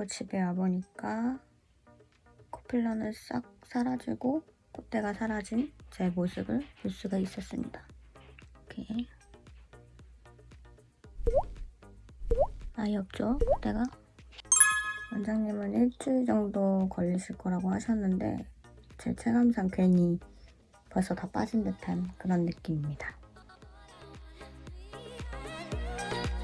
하고 집에 와보니까 코필러는 싹 사라지고 콧대가 사라진 제 모습을 볼 수가 있었습니다. 이렇게 아예 없죠 콧대가? 원장님은 일주일 정도 걸리실 거라고 하셨는데 제 체감상 괜히 벌써 다 빠진 듯한 그런 느낌입니다.